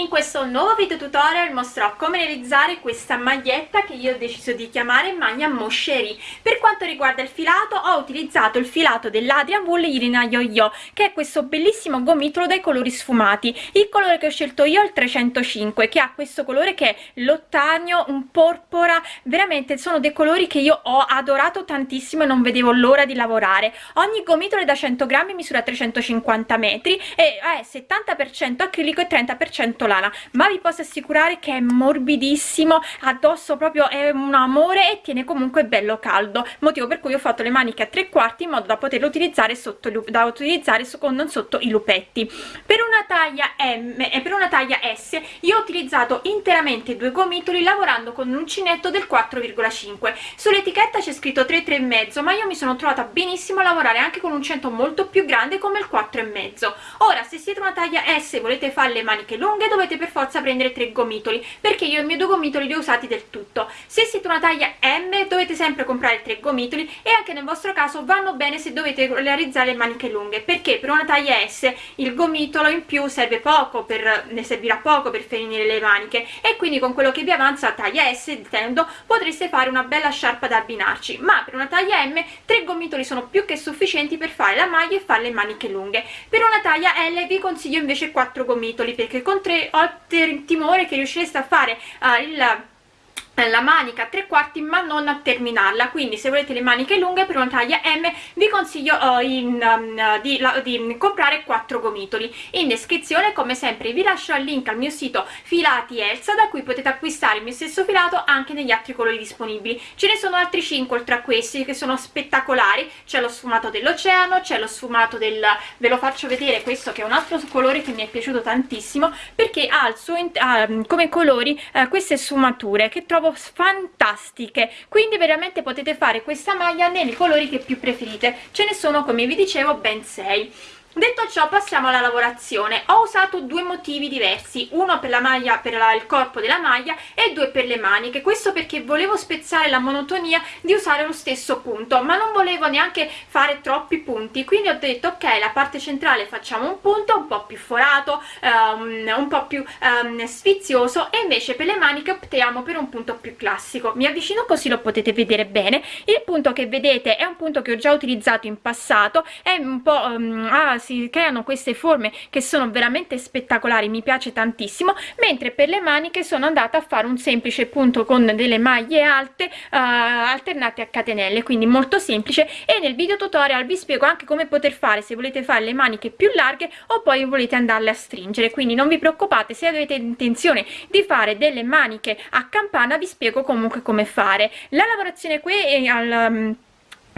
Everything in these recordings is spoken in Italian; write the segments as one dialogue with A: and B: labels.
A: In questo nuovo video tutorial mostrerò come realizzare questa maglietta che io ho deciso di chiamare maglia moscerie. Per quanto riguarda il filato ho utilizzato il filato dell'Adrian Wool Irina Yo-Yo che è questo bellissimo gomitolo dai colori sfumati. Il colore che ho scelto io è il 305 che ha questo colore che è l'ottanio, un porpora, veramente sono dei colori che io ho adorato tantissimo e non vedevo l'ora di lavorare. Ogni gomitolo è da 100 grammi misura 350 metri e è 70% acrilico acrilico e 30% lana ma vi posso assicurare che è morbidissimo addosso proprio è un amore e tiene comunque bello caldo motivo per cui ho fatto le maniche a tre quarti in modo da poterlo utilizzare sotto da utilizzare con non sotto i lupetti. Per una taglia M e per una taglia S io ho utilizzato interamente due gomitoli lavorando con un uncinetto del 4,5 sull'etichetta c'è scritto 3 3 e mezzo ma io mi sono trovata benissimo a lavorare anche con un uncinetto molto più grande come il 4 e mezzo. Ora se siete una taglia S e volete fare fa le maniche lunghe dovete per forza prendere tre gomitoli perché io i miei due gomitoli li ho usati del tutto. Se siete una taglia M dovete sempre comprare tre gomitoli e anche nel vostro caso vanno bene se dovete realizzare maniche lunghe perché per una taglia S il gomitolo in più serve poco per ne servirà poco per finire le maniche e quindi con quello che vi avanza taglia S intendo potreste fare una bella sciarpa da abbinarci. Ma per una taglia M tre gomitoli sono più che sufficienti per fare la maglia e fare le maniche lunghe. Per una taglia L vi consiglio invece quattro gomitoli gomitoli perché con tre ho timore che riuscireste a fare uh, il la manica a tre quarti ma non a terminarla. Quindi se volete le maniche lunghe per una taglia M vi consiglio uh, in, um, di, la, di, comprare quattro gomitoli. In descrizione come sempre vi lascio il link al mio sito filati Elsa da cui potete acquistare il mio stesso filato anche negli altri colori disponibili. Ce ne sono altri 5 oltre a questi che sono spettacolari. C'è lo sfumato dell'oceano c'è lo sfumato del ve lo faccio vedere questo che è un altro colore che mi è piaciuto tantissimo perché ha, suo, ha come colori uh, queste sfumature che trovo fantastiche. Quindi veramente potete fare questa maglia nei colori che più preferite. Ce ne sono come vi dicevo ben 6 detto ciò passiamo alla lavorazione. Ho usato due motivi diversi. Uno per la maglia per la, il corpo della maglia e due per le maniche. Questo perché volevo spezzare la monotonia di usare lo stesso punto ma non volevo neanche fare troppi punti. Quindi ho detto ok la parte centrale facciamo un punto un po più forato um, un po più um, sfizioso e invece per le maniche optiamo per un punto più classico. Mi avvicino così lo potete vedere bene. Il punto che vedete è un punto che ho già utilizzato in passato è un po' um, si creano queste forme che sono veramente spettacolari mi piace tantissimo mentre per le maniche sono andata a fare un semplice punto con delle maglie alte uh, alternate a catenelle quindi molto semplice e nel video tutorial vi spiego anche come poter fare se volete fare le maniche più larghe o poi volete andarle a stringere quindi non vi preoccupate se avete intenzione di fare delle maniche a campana vi spiego comunque come fare. La lavorazione qui è al um,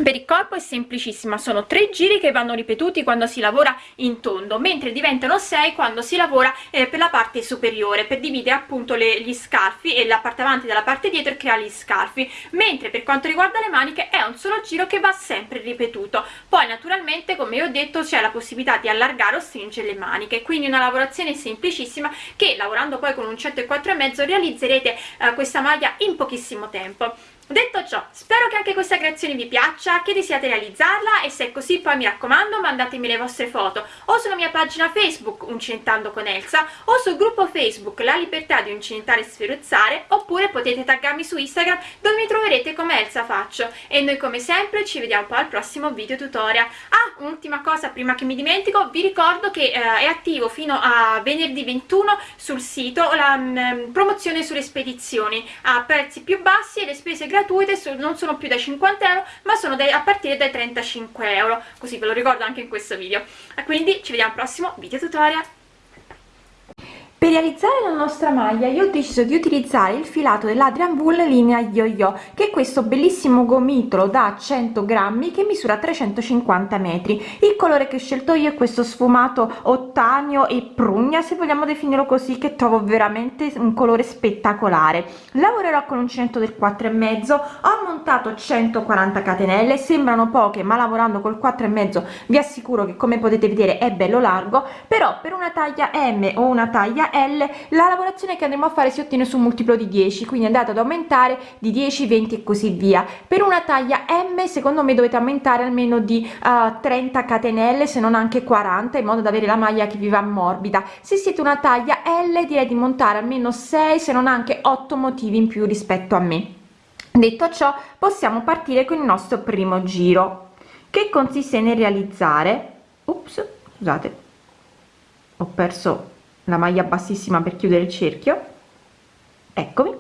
A: per il corpo è semplicissima sono tre giri che vanno ripetuti quando si lavora in tondo mentre diventano sei quando si lavora eh, per la parte superiore per dividere appunto le, gli scarfi e la parte avanti dalla parte dietro e creare gli scarfi. Mentre per quanto riguarda le maniche è un solo giro che va sempre ripetuto. Poi naturalmente come ho detto c'è la possibilità di allargare o stringere le maniche. Quindi una lavorazione semplicissima che lavorando poi con un certo e quattro e mezzo realizzerete eh, questa maglia in pochissimo tempo detto ciò spero che anche questa creazione vi piaccia che desiate realizzarla e se è così poi mi raccomando mandatemi le vostre foto o sulla mia pagina facebook uncinentando con Elsa o sul gruppo facebook la libertà di uncinentare e sferuzzare oppure potete taggarmi su instagram dove mi troverete come Elsa faccio. E noi come sempre ci vediamo poi al prossimo video tutorial. Ah un'ultima cosa prima che mi dimentico vi ricordo che eh, è attivo fino a venerdì 21 sul sito la mh, mm, promozione sulle spedizioni a prezzi più bassi e le spese gratuite non sono più da 50 euro ma sono dai, a partire dai 35 euro così ve lo ricordo anche in questo video. Quindi ci vediamo al prossimo video tutorial
B: per realizzare la nostra maglia io ho deciso di utilizzare il filato dell'Adrian Wool linea yo-yo che è questo bellissimo gomitolo da 100 grammi che misura 350 metri. Il colore che ho scelto io è questo sfumato ottanio e prugna se vogliamo definirlo così che trovo veramente un colore spettacolare. Lavorerò con uncinetto del 4 e mezzo ho montato 140 catenelle sembrano poche ma lavorando col 4 e mezzo vi assicuro che come potete vedere è bello largo però per una taglia m o una taglia L la lavorazione che andremo a fare si ottiene su un multiplo di 10 quindi andate ad aumentare di 10 20 e così via. Per una taglia M secondo me dovete aumentare almeno di uh, 30 catenelle se non anche 40 in modo da avere la maglia che vi va morbida. Se siete una taglia L direi di montare almeno 6 se non anche 8 motivi in più rispetto a me. Detto ciò possiamo partire con il nostro primo giro che consiste nel realizzare Ops, scusate ho perso la maglia bassissima per chiudere il cerchio. Eccomi.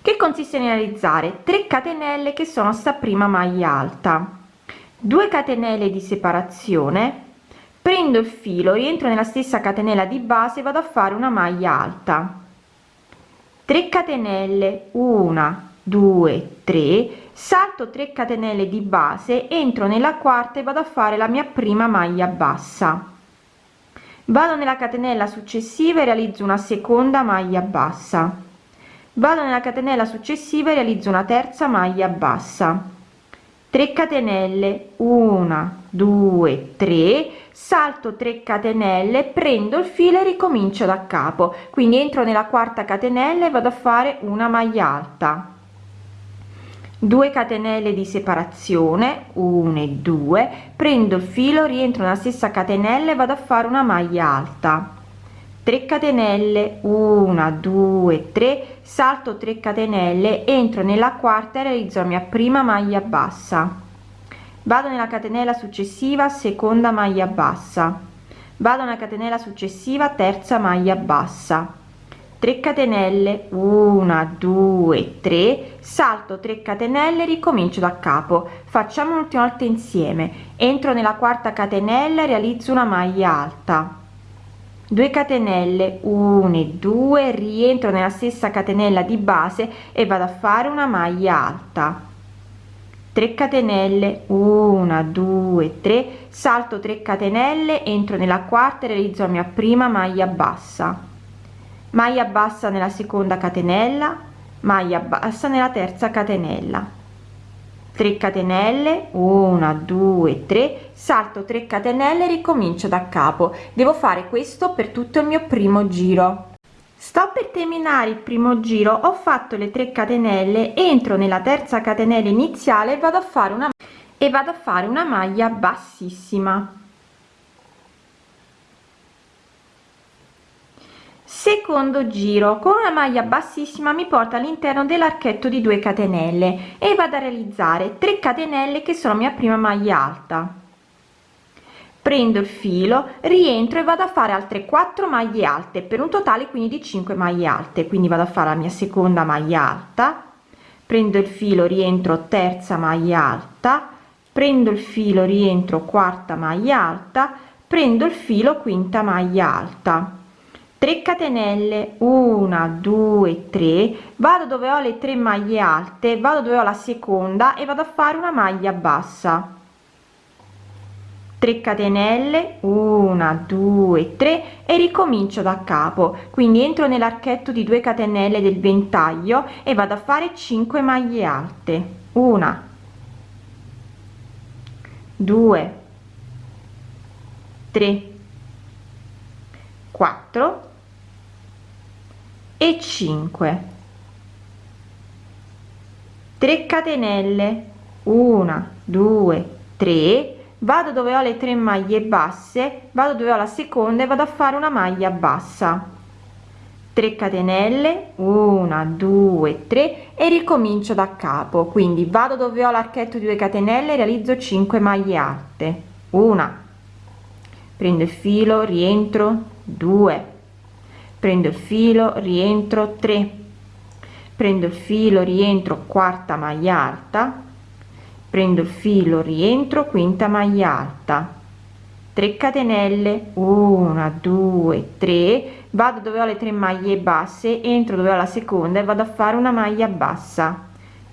B: Che consiste nel realizzare 3 catenelle che sono sta prima maglia alta. 2 catenelle di separazione. Prendo il filo rientro nella stessa catenella di base vado a fare una maglia alta. 3 catenelle. 1 2 3 salto 3 catenelle di base entro nella quarta e vado a fare la mia prima maglia bassa vado nella catenella successiva e realizzo una seconda maglia bassa. Vado nella catenella successiva e realizzo una terza maglia bassa. 3 catenelle 1 2 3 salto 3 catenelle prendo il filo e ricomincio da capo. Quindi entro nella quarta catenella e vado a fare una maglia alta 2 catenelle di separazione 1 e 2 prendo il filo rientro nella stessa catenella e vado a fare una maglia alta. 3 catenelle 1 2 3 salto 3 catenelle entro nella quarta e realizzo la mia prima maglia bassa. Vado nella catenella successiva seconda maglia bassa. Vado nella catenella successiva terza maglia bassa 3 catenelle 1 2 3 salto 3 catenelle ricomincio da capo. Facciamo un'ultima volta insieme. Entro nella quarta catenella realizzo una maglia alta. 2 catenelle 1 e 2 rientro nella stessa catenella di base e vado a fare una maglia alta. 3 catenelle 1 2 3 salto 3 catenelle entro nella quarta e realizzo la mia prima maglia bassa maglia bassa nella seconda catenella maglia bassa nella terza catenella. 3 catenelle 1 2 3 salto 3 catenelle ricomincio da capo. Devo fare questo per tutto il mio primo giro. Sto per terminare il primo giro ho fatto le 3 catenelle entro nella terza catenella iniziale e vado a fare una e vado a fare una maglia bassissima secondo giro con una maglia bassissima mi porta all'interno dell'archetto di 2 catenelle e vado a realizzare 3 catenelle che sono mia prima maglia alta. Prendo il filo rientro e vado a fare altre 4 maglie alte per un totale quindi di 5 maglie alte. Quindi vado a fare la mia seconda maglia alta. Prendo il filo rientro terza maglia alta. Prendo il filo rientro quarta maglia alta. Prendo il filo quinta maglia alta 3 catenelle 1 2 3 vado dove ho le tre maglie alte vado dove ho la seconda e vado a fare una maglia bassa. 3 catenelle 1 2 3 e ricomincio da capo. Quindi entro nell'archetto di 2 catenelle del ventaglio e vado a fare 5 maglie alte. 1 2 3 4 e 5 3 catenelle. 1 2 3 vado dove ho le tre maglie basse vado dove ho la seconda e vado a fare una maglia bassa. 3 catenelle. 1 2 3 e ricomincio da capo. Quindi vado dove ho l'archetto di 2 catenelle realizzo 5 maglie alte. Una. Prendo il filo rientro. 2 prendo il filo rientro 3 prendo il filo rientro quarta maglia alta. Prendo il filo rientro quinta maglia alta. 3 catenelle 1 2 3 vado dove ho le tre maglie basse entro dove ho la seconda e vado a fare una maglia bassa.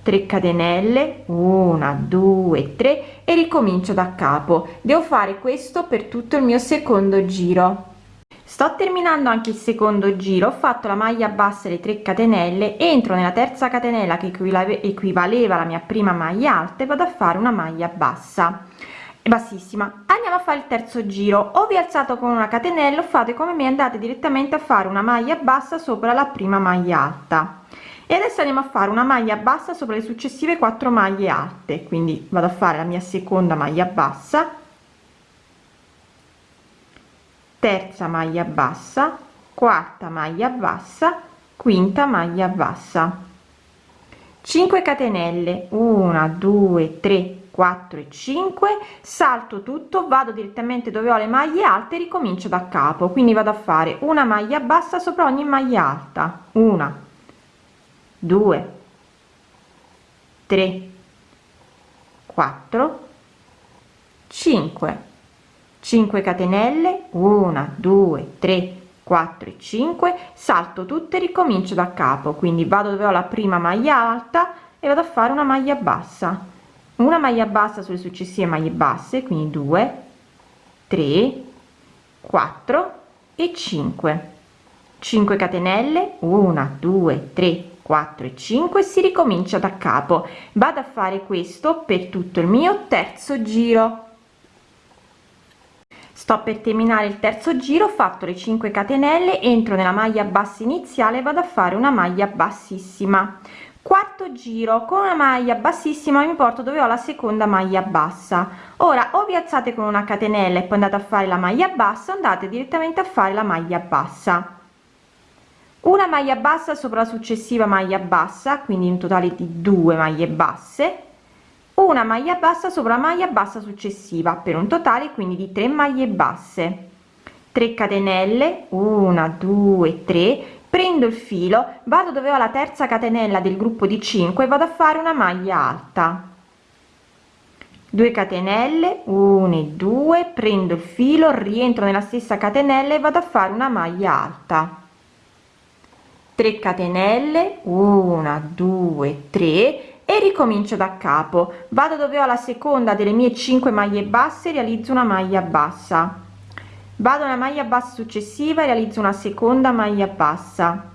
B: 3 catenelle 1 2 3 e ricomincio da capo. Devo fare questo per tutto il mio secondo giro sto terminando anche il secondo giro ho fatto la maglia bassa le 3 catenelle entro nella terza catenella che equivaleva alla mia prima maglia alta e vado a fare una maglia bassa bassissima. Andiamo a fare il terzo giro. O vi alzato con una catenella fate come me andate direttamente a fare una maglia bassa sopra la prima maglia alta. E adesso andiamo a fare una maglia bassa sopra le successive quattro maglie alte. Quindi vado a fare la mia seconda maglia bassa terza maglia bassa quarta maglia bassa quinta maglia bassa. 5 catenelle 1 2 3 4 e 5 salto tutto vado direttamente dove ho le maglie alte ricomincio da capo. Quindi vado a fare una maglia bassa sopra ogni maglia alta. Una 2 3 4 5 5 catenelle 1 2 3 4 e 5 salto tutte ricomincio da capo. Quindi vado dove ho la prima maglia alta e vado a fare una maglia bassa. Una maglia bassa sulle successive maglie basse quindi 2 3 4 e 5 5 catenelle 1 2 3 4 e 5 si ricomincia da capo. Vado a fare questo per tutto il mio terzo giro sto per terminare il terzo giro ho fatto le 5 catenelle entro nella maglia bassa iniziale vado a fare una maglia bassissima. Quarto giro con una maglia bassissima mi porto dove ho la seconda maglia bassa. Ora o vi alzate con una catenella e poi andate a fare la maglia bassa andate direttamente a fare la maglia bassa. Una maglia bassa sopra la successiva maglia bassa quindi in totale di due maglie basse una maglia bassa sopra maglia bassa successiva per un totale quindi di 3 maglie basse. 3 catenelle 1 2 3 prendo il filo vado dove ho la terza catenella del gruppo di 5 vado a fare una maglia alta. 2 catenelle 1 e 2 prendo il filo rientro nella stessa catenella e vado a fare una maglia alta. 3 catenelle 1 2 3 e ricomincio da capo. Vado dove ho la seconda delle mie 5 maglie basse realizzo una maglia bassa. Vado una maglia bassa successiva e realizzo una seconda maglia bassa.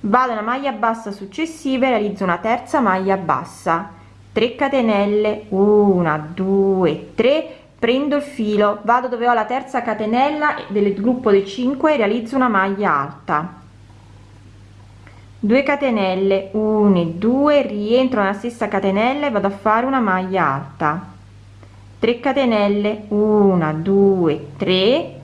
B: Vado una maglia bassa successiva e realizzo una terza maglia bassa. 3 catenelle 1 2 3 prendo il filo. Vado dove ho la terza catenella del gruppo dei 5 e realizzo una maglia alta 2 catenelle 1 e 2 rientro nella stessa catenella e vado a fare una maglia alta. 3 catenelle 1 2 3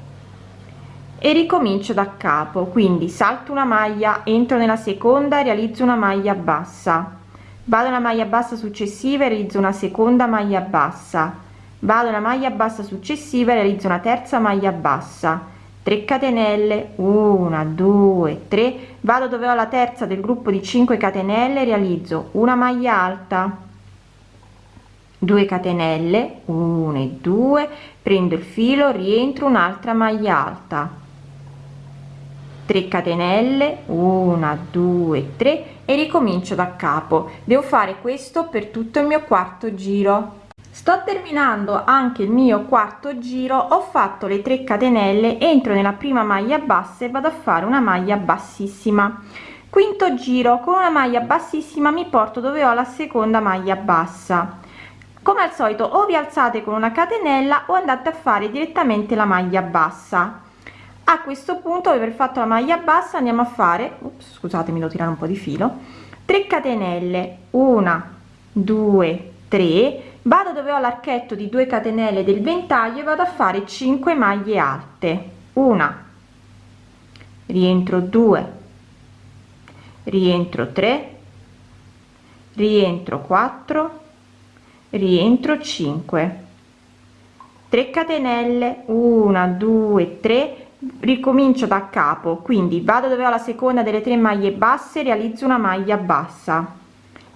B: e ricomincio da capo. Quindi salto una maglia entro nella seconda realizzo una maglia bassa. Vado una maglia bassa successiva e realizzo una seconda maglia bassa. Vado una maglia bassa successiva e realizzo una terza maglia bassa 3 catenelle 1 2 3 vado dove ho la terza del gruppo di 5 catenelle realizzo una maglia alta. 2 catenelle 1 e 2 prendo il filo rientro un'altra maglia alta. 3 catenelle 1 2 3 e ricomincio da capo. Devo fare questo per tutto il mio quarto giro sto terminando anche il mio quarto giro ho fatto le 3 catenelle entro nella prima maglia bassa e vado a fare una maglia bassissima. Quinto giro con una maglia bassissima mi porto dove ho la seconda maglia bassa. Come al solito o vi alzate con una catenella o andate a fare direttamente la maglia bassa. A questo punto aver fatto la maglia bassa andiamo a fare ups, scusatemi devo tirare un po di filo 3 catenelle. 1 2 3 vado dove ho l'archetto di 2 catenelle del ventaglio e vado a fare 5 maglie alte. Una. Rientro 2 rientro 3 rientro 4 rientro 5 3 catenelle. 1 2 3 ricomincio da capo quindi vado dove ho la seconda delle tre maglie basse realizzo una maglia bassa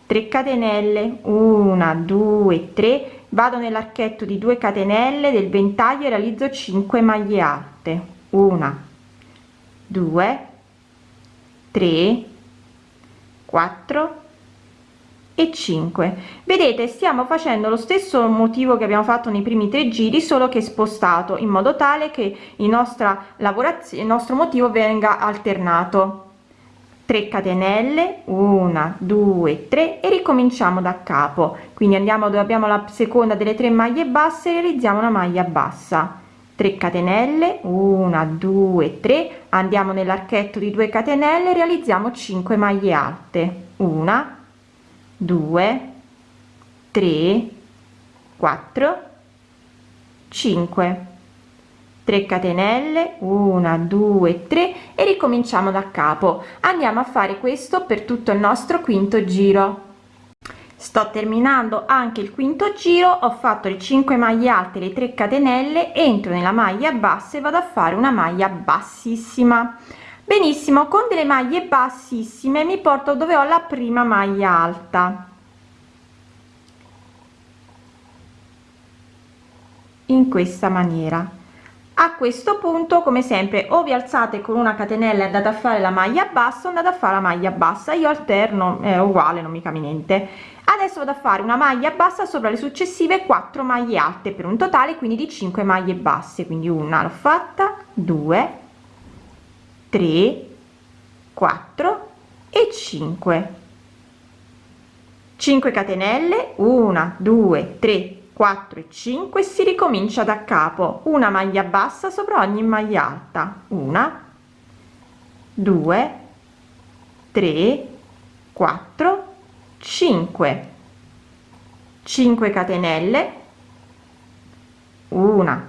B: 3 catenelle 1 2 3 vado nell'archetto di 2 catenelle del ventaglio e realizzo 5 maglie alte. 1 2 3 4 e 5 vedete stiamo facendo lo stesso motivo che abbiamo fatto nei primi tre giri solo che spostato in modo tale che il nostra lavorazione il nostro motivo venga alternato 3 catenelle 1 2 3 e ricominciamo da capo. Quindi andiamo dove abbiamo la seconda delle tre maglie basse realizziamo una maglia bassa. 3 catenelle 1 2 3 andiamo nell'archetto di 2 catenelle realizziamo 5 maglie alte. 1 2 3 4 5 3 catenelle 1 2 3 e ricominciamo da capo. Andiamo a fare questo per tutto il nostro quinto giro. Sto terminando anche il quinto giro ho fatto le 5 maglie alte le 3 catenelle entro nella maglia bassa e vado a fare una maglia bassissima. Benissimo con delle maglie bassissime mi porto dove ho la prima maglia alta. In questa maniera a questo punto come sempre o vi alzate con una catenella e andate a fare la maglia bassa o andate a fare la maglia bassa. Io alterno è uguale non mi cambia niente. Adesso vado a fare una maglia bassa sopra le successive 4 maglie alte per un totale quindi di 5 maglie basse. Quindi una l'ho fatta 2 3 4 e 5 5 catenelle 1 2 3 4 e 5 si ricomincia da capo. Una maglia bassa sopra ogni maglia alta. Una 2 3 4 5 5 catenelle. 1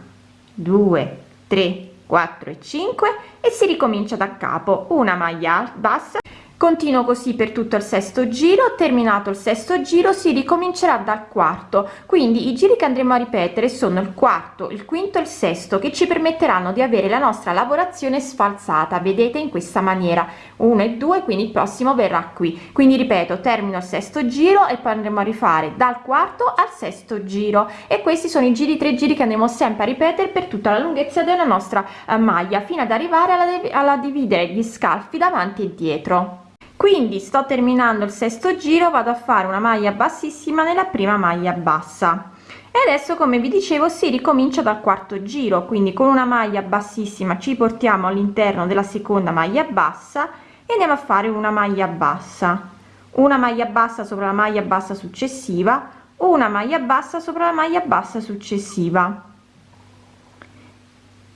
B: 2 3 4 e 5 e si ricomincia da capo. Una maglia bassa continuo così per tutto il sesto giro. Terminato il sesto giro si ricomincerà dal quarto. Quindi i giri che andremo a ripetere sono il quarto il quinto e il sesto che ci permetteranno di avere la nostra lavorazione sfalsata vedete in questa maniera. 1 e 2 quindi il prossimo verrà qui. Quindi ripeto termino il sesto giro e poi andremo a rifare dal quarto al sesto giro. E questi sono i giri tre giri che andremo sempre a ripetere per tutta la lunghezza della nostra eh, maglia fino ad arrivare alla, alla dividere gli scalfi davanti e dietro quindi sto terminando il sesto giro vado a fare una maglia bassissima nella prima maglia bassa. E adesso come vi dicevo si ricomincia dal quarto giro. Quindi con una maglia bassissima ci portiamo all'interno della seconda maglia bassa e andiamo a fare una maglia bassa. Una maglia bassa sopra la maglia bassa successiva una maglia bassa sopra la maglia bassa successiva.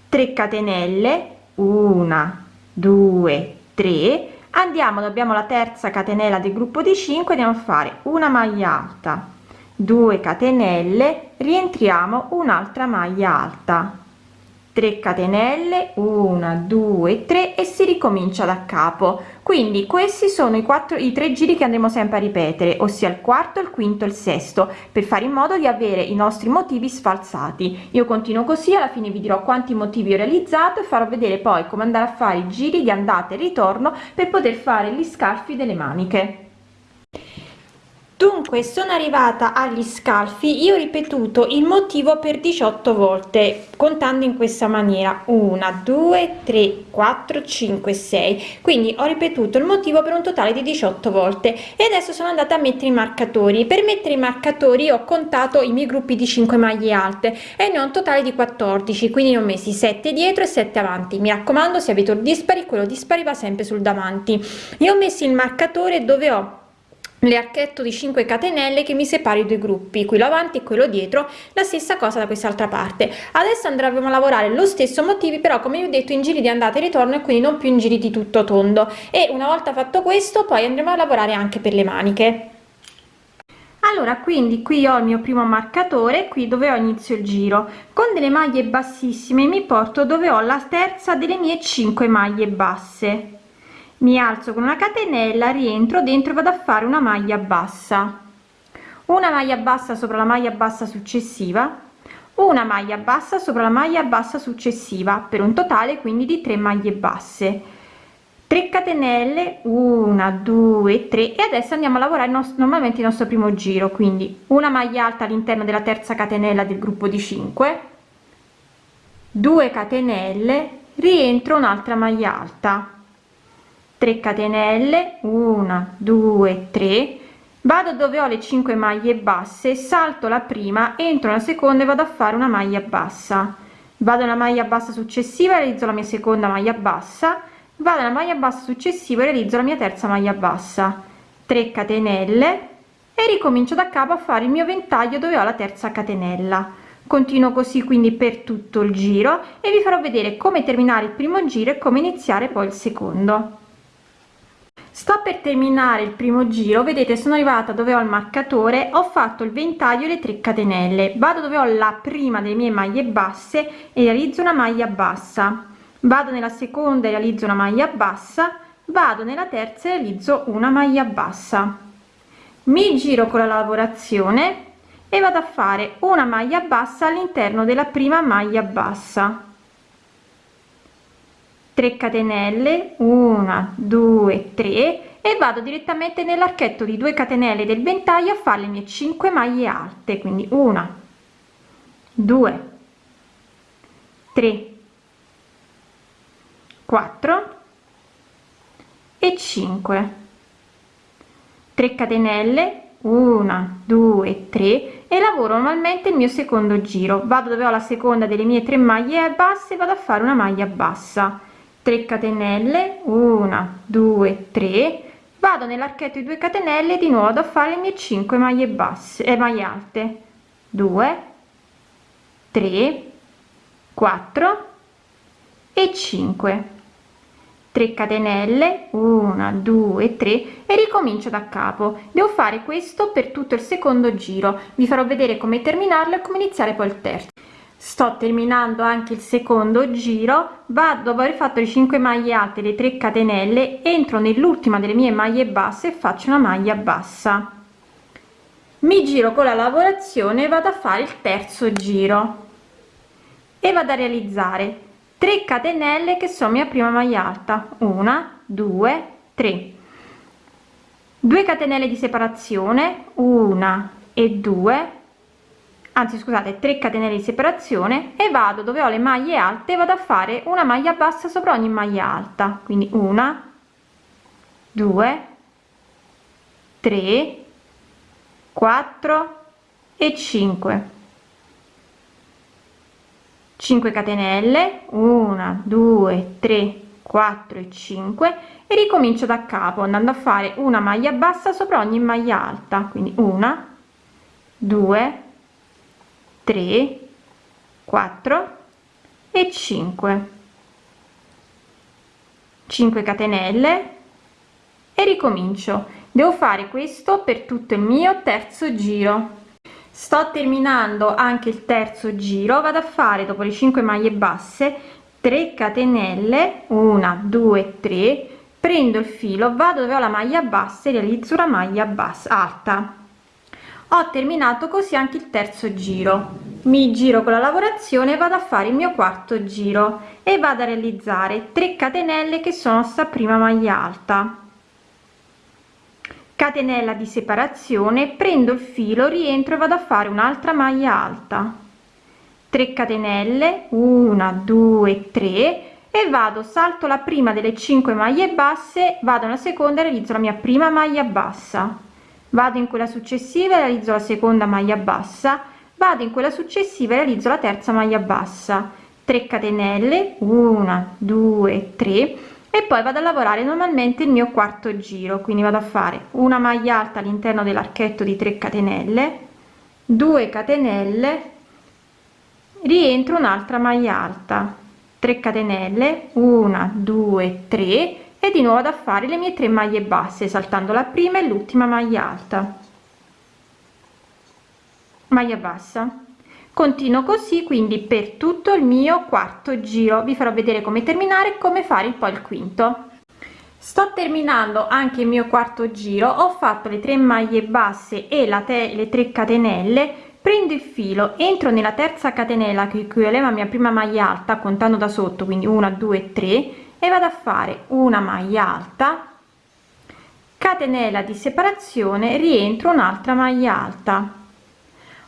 B: 3 catenelle 1 2 3 andiamo abbiamo la terza catenella del gruppo di 5 andiamo a fare una maglia alta 2 catenelle rientriamo un'altra maglia alta 3 catenelle 1 2 3 e si ricomincia da capo. Quindi questi sono i quattro i tre giri che andremo sempre a ripetere ossia il quarto il quinto il sesto per fare in modo di avere i nostri motivi sfalsati. Io continuo così alla fine vi dirò quanti motivi ho realizzato e farò vedere poi come andare a fare i giri di andata e ritorno per poter fare gli scalfi delle maniche dunque sono arrivata agli scalfi io ho ripetuto il motivo per 18 volte contando in questa maniera. 1 2 3 4 5 6 quindi ho ripetuto il motivo per un totale di 18 volte. E adesso sono andata a mettere i marcatori. Per mettere i marcatori ho contato i miei gruppi di 5 maglie alte e ne ho un totale di 14 quindi ne ho messi 7 dietro e 7 avanti. Mi raccomando se avete un dispari quello dispari va sempre sul davanti. Io ho messo il marcatore dove ho l'archetto di 5 catenelle che mi separa i due gruppi quello avanti e quello dietro la stessa cosa da quest'altra parte. Adesso andremo a lavorare lo stesso motivi però come vi ho detto in giri di andata e ritorno e quindi non più in giri di tutto tondo. E una volta fatto questo poi andremo a lavorare anche per le maniche. Allora quindi qui ho il mio primo marcatore qui dove ho inizio il giro. Con delle maglie bassissime mi porto dove ho la terza delle mie 5 maglie basse mi alzo con una catenella rientro dentro vado a fare una maglia bassa. Una maglia bassa sopra la maglia bassa successiva. Una maglia bassa sopra la maglia bassa successiva per un totale quindi di 3 maglie basse. 3 catenelle 1 2 3 e adesso andiamo a lavorare normalmente il nostro primo giro quindi una maglia alta all'interno della terza catenella del gruppo di 5 2 catenelle rientro un'altra maglia alta 3 catenelle 1 2 3 vado dove ho le 5 maglie basse salto la prima entro la seconda e vado a fare una maglia bassa. Vado una maglia bassa successiva realizzo la mia seconda maglia bassa. Vado nella maglia bassa successiva realizzo la mia terza maglia bassa. 3 catenelle e ricomincio da capo a fare il mio ventaglio dove ho la terza catenella. Continuo così quindi per tutto il giro e vi farò vedere come terminare il primo giro e come iniziare poi il secondo sto per terminare il primo giro. Vedete sono arrivata dove ho il marcatore. Ho fatto il ventaglio le 3 catenelle. Vado dove ho la prima delle mie maglie basse e realizzo una maglia bassa. Vado nella seconda e realizzo una maglia bassa. Vado nella terza e realizzo una maglia bassa. Mi giro con la lavorazione e vado a fare una maglia bassa all'interno della prima maglia bassa 3 catenelle 1 2 3 e vado direttamente nell'archetto di 2 catenelle del ventaglio a fare le mie 5 maglie alte quindi 1 2 3 4 e 5 3 catenelle 1 2 3 e lavoro normalmente il mio secondo giro. Vado dove ho la seconda delle mie tre maglie basse vado a fare una maglia bassa 3 catenelle 1 2 3 vado nell'archetto di 2 catenelle di nuovo a fare le mie 5 maglie basse e eh, maglie alte. 2 3 4 e 5 3 catenelle 1 2 3 e ricomincio da capo. Devo fare questo per tutto il secondo giro. Vi farò vedere come terminarlo e come iniziare poi il terzo sto terminando anche il secondo giro. Vado dopo aver fatto le 5 maglie alte le 3 catenelle entro nell'ultima delle mie maglie basse e faccio una maglia bassa. Mi giro con la lavorazione vado a fare il terzo giro. E vado a realizzare 3 catenelle che sono mia prima maglia alta. 1 2 3 2 catenelle di separazione. 1 e 2 anzi scusate 3 catenelle di separazione e vado dove ho le maglie alte vado a fare una maglia bassa sopra ogni maglia alta. Quindi 1 2 3 4 e 5 5 catenelle 1 2 3 4 e 5 e ricomincio da capo andando a fare una maglia bassa sopra ogni maglia alta. Quindi una 2 3 4 e 5 5 catenelle e ricomincio. Devo fare questo per tutto il mio terzo giro. Sto terminando anche il terzo giro. Vado a fare dopo le 5 maglie basse 3 catenelle. 1 2 3 prendo il filo vado dove ho la maglia bassa e realizzo una maglia bassa alta ho terminato così anche il terzo giro. Mi giro con la lavorazione vado a fare il mio quarto giro e vado a realizzare 3 catenelle che sono sta prima maglia alta. Catenella di separazione prendo il filo rientro e vado a fare un'altra maglia alta. 3 catenelle 1 2 3 e vado salto la prima delle 5 maglie basse vado alla seconda e realizzo la mia prima maglia bassa vado in quella successiva e realizzo la seconda maglia bassa. Vado in quella successiva e realizzo la terza maglia bassa. 3 catenelle 1 2 3 e poi vado a lavorare normalmente il mio quarto giro. Quindi vado a fare una maglia alta all'interno dell'archetto di 3 catenelle 2 catenelle rientro un'altra maglia alta. 3 catenelle 1 2 3 e di nuovo ad fare le mie tre maglie basse saltando la prima e l'ultima maglia alta. Maglia bassa. Continuo così quindi per tutto il mio quarto giro. Vi farò vedere come terminare come fare poi il quinto. Sto terminando anche il mio quarto giro. Ho fatto le tre maglie basse e la te le 3 catenelle. Prendo il filo entro nella terza catenella che equivale a mia prima maglia alta contando da sotto quindi 1 2 3 e vado a fare una maglia alta catenella di separazione rientro un'altra maglia alta.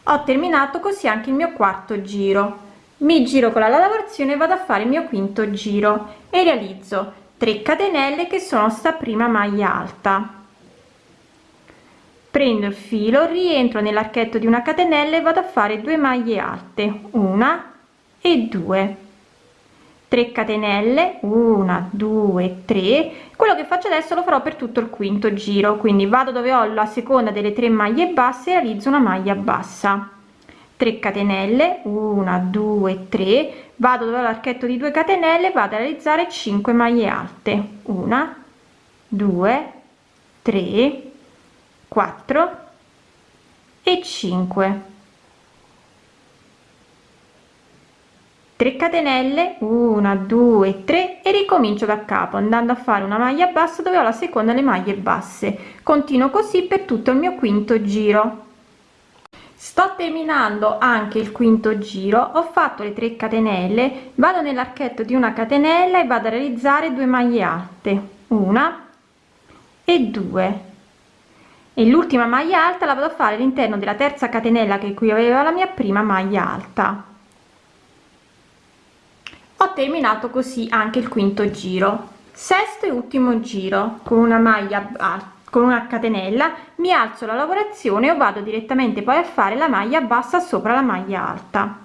B: Ho terminato così anche il mio quarto giro. Mi giro con la lavorazione vado a fare il mio quinto giro e realizzo 3 catenelle che sono sta prima maglia alta. Prendo il filo rientro nell'archetto di una catenella e vado a fare due maglie alte una e due 3 catenelle 1 2 3 quello che faccio adesso lo farò per tutto il quinto giro quindi vado dove ho la seconda delle tre maglie basse e realizzo una maglia bassa. 3 catenelle 1 2 3 vado dove ho l'archetto di 2 catenelle vado a realizzare 5 maglie alte. 1 2 3 4 e 5 3 catenelle 1 2 3 e ricomincio da capo andando a fare una maglia bassa dove ho la seconda le maglie basse. Continuo così per tutto il mio quinto giro. Sto terminando anche il quinto giro ho fatto le 3 catenelle vado nell'archetto di una catenella e vado a realizzare due maglie alte una e due. E l'ultima maglia alta la vado a fare all'interno della terza catenella che qui aveva la mia prima maglia alta ho terminato così anche il quinto giro. Sesto e ultimo giro. Con una maglia con una catenella mi alzo la lavorazione o vado direttamente poi a fare la maglia bassa sopra la maglia alta.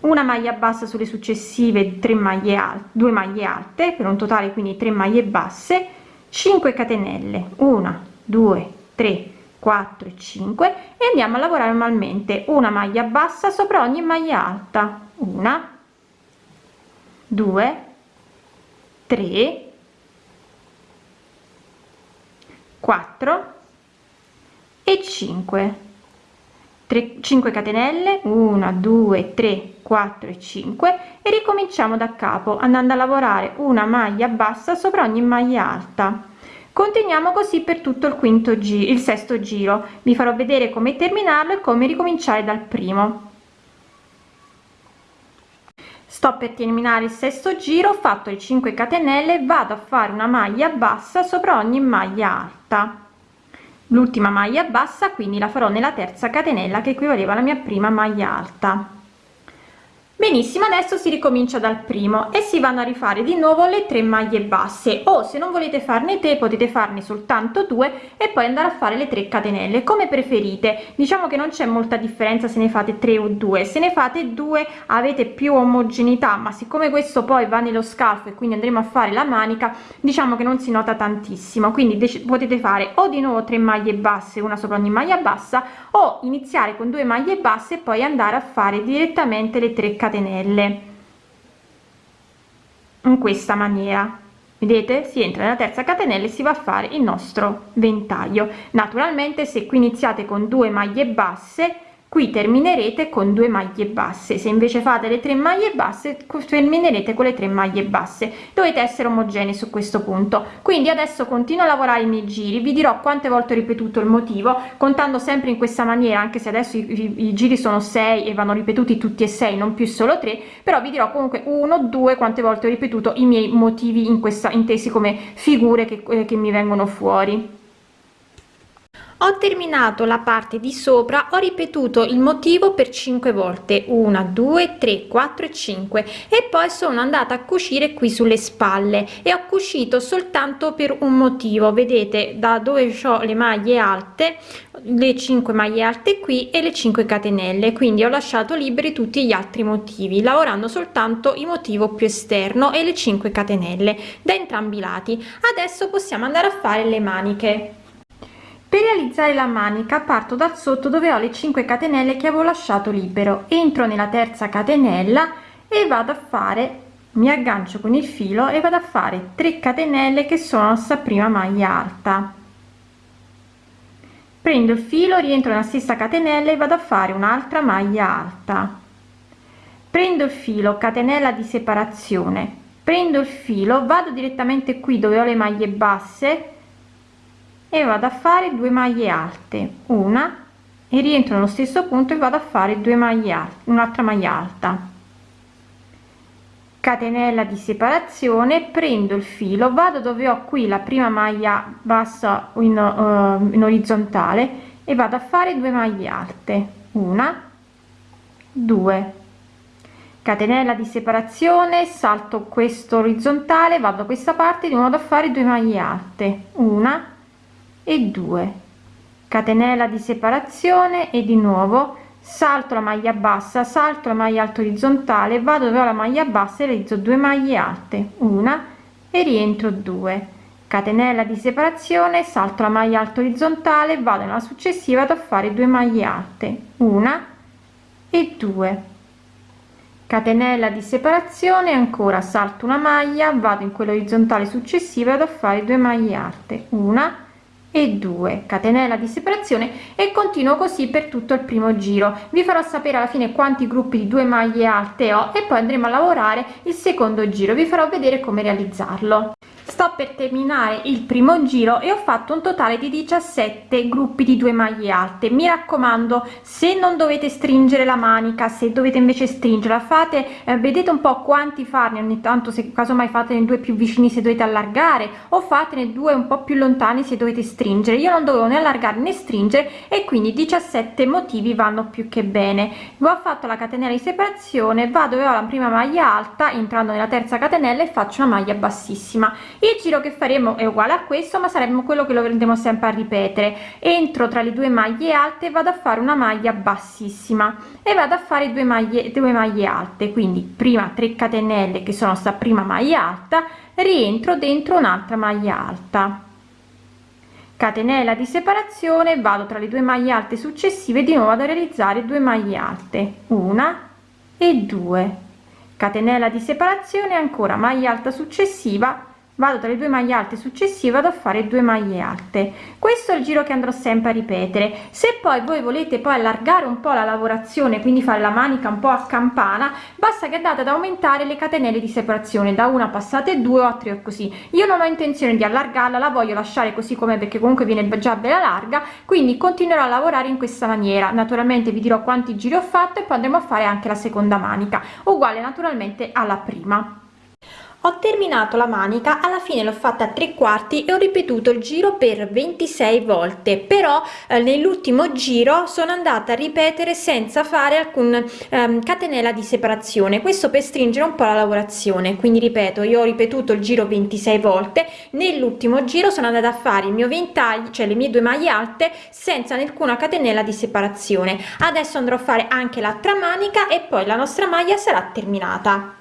B: Una maglia bassa sulle successive 3 maglie alte 2 maglie alte per un totale quindi 3 maglie basse. 5 catenelle. 1 2 3 4 e 5 e andiamo a lavorare normalmente. Una maglia bassa sopra ogni maglia alta. Una 2 3 4 e 5 3 5 catenelle 1 2 3 4 e 5 e ricominciamo da capo andando a lavorare una maglia bassa sopra ogni maglia alta. Continuiamo così per tutto il quinto giro il sesto giro. Vi farò vedere come terminarlo e come ricominciare dal primo sto per terminare il sesto giro ho fatto le 5 catenelle vado a fare una maglia bassa sopra ogni maglia alta. L'ultima maglia bassa quindi la farò nella terza catenella che equivaleva alla mia prima maglia alta benissimo adesso si ricomincia dal primo e si vanno a rifare di nuovo le tre maglie basse. O se non volete farne tre potete farne soltanto due e poi andare a fare le 3 catenelle come preferite. Diciamo che non c'è molta differenza se ne fate tre o due. Se ne fate due avete più omogeneità ma siccome questo poi va nello scalfo e quindi andremo a fare la manica diciamo che non si nota tantissimo. Quindi potete fare o di nuovo tre maglie basse una sopra ogni maglia bassa o iniziare con due maglie basse e poi andare a fare direttamente le 3 catenelle catenelle. In questa maniera. Vedete? Si entra nella terza catenella e si va a fare il nostro ventaglio. Naturalmente se qui iniziate con due maglie basse qui terminerete con due maglie basse. Se invece fate le tre maglie basse terminerete con le tre maglie basse. Dovete essere omogenei su questo punto. Quindi adesso continuo a lavorare i miei giri. Vi dirò quante volte ho ripetuto il motivo contando sempre in questa maniera anche se adesso i, i, i giri sono 6 e vanno ripetuti tutti e 6 non più solo 3 però vi dirò comunque uno due quante volte ho ripetuto i miei motivi in questa intesi come figure che, eh, che mi vengono fuori
A: ho terminato la parte di sopra ho ripetuto il motivo per 5 volte. 1 2 3 4 e 5 e poi sono andata a cucire qui sulle spalle. E ho cucito soltanto per un motivo. Vedete da dove ho le maglie alte le 5 maglie alte qui e le 5 catenelle. Quindi ho lasciato liberi tutti gli altri motivi lavorando soltanto il motivo più esterno e le 5 catenelle da entrambi i lati. Adesso possiamo andare a fare le maniche
B: per realizzare la manica parto dal sotto dove ho le 5 catenelle che avevo lasciato libero. Entro nella terza catenella e vado a fare mi aggancio con il filo e vado a fare 3 catenelle che sono sta prima maglia alta. Prendo il filo rientro nella stessa catenella e vado a fare un'altra maglia alta. Prendo il filo catenella di separazione. Prendo il filo vado direttamente qui dove ho le maglie basse e vado a fare due maglie alte. Una e rientro nello stesso punto e vado a fare due maglie un'altra maglia alta. Catenella di separazione prendo il filo vado dove ho qui la prima maglia bassa in, uh, in orizzontale e vado a fare due maglie alte. Una due. Catenella di separazione salto questo orizzontale vado a questa parte di modo a fare due maglie alte. Una e 2 catenella di separazione e di nuovo salto la maglia bassa salto la maglia alta orizzontale vado dove ho la maglia bassa e realizzo 2 maglie alte una e rientro 2 catenella di separazione salto la maglia alta orizzontale vado nella successiva ad a fare 2 maglie alte una e 2 catenella di separazione ancora salto una maglia vado in quella orizzontale successiva ad a fare 2 maglie alte una e 2 catenella di separazione e continuo così per tutto il primo giro. Vi farò sapere alla fine quanti gruppi di due maglie alte ho e poi andremo a lavorare il secondo giro. Vi farò vedere come realizzarlo. Sto per terminare il primo giro e ho fatto un totale di 17 gruppi di due maglie alte. Mi raccomando se non dovete stringere la manica se dovete invece stringerla fate eh, vedete un po quanti farne ogni tanto se casomai fatene due più vicini se dovete allargare o fatene due un po più lontani se dovete stringere io non dovevo né allargare né stringere e quindi 17 motivi vanno più che bene. Ho fatto la catenella di separazione vado dove ho la prima maglia alta entrando nella terza catenella e faccio una maglia bassissima. Il giro che faremo è uguale a questo ma saremmo quello che lo andremo sempre a ripetere. Entro tra le due maglie alte vado a fare una maglia bassissima e vado a fare due maglie due maglie alte. Quindi prima 3 catenelle che sono sta prima maglia alta rientro dentro un'altra maglia alta catenella di separazione vado tra le due maglie alte successive di nuovo ad realizzare due maglie alte una e due. Catenella di separazione ancora maglia alta successiva vado tra le due maglie alte successive vado a fare due maglie alte. Questo è il giro che andrò sempre a ripetere. Se poi voi volete poi allargare un po la lavorazione quindi fare la manica un po a campana basta che andate ad aumentare le catenelle di separazione da una passate due o tre o così. Io non ho intenzione di allargarla la voglio lasciare così come perché comunque viene già bella larga quindi continuerò a lavorare in questa maniera. Naturalmente vi dirò quanti giri ho fatto e poi andremo a fare anche la seconda manica uguale naturalmente alla prima ho terminato la manica alla fine l'ho fatta a tre quarti e ho ripetuto il giro per 26 volte però eh, nell'ultimo giro sono andata a ripetere senza fare alcun ehm, catenella di separazione. Questo per stringere un po la lavorazione. Quindi ripeto io ho ripetuto il giro 26 volte nell'ultimo giro sono andata a fare il mio ventaglio cioè le mie due maglie alte senza nessuna catenella di separazione. Adesso andrò a fare anche l'altra manica e poi la nostra maglia sarà terminata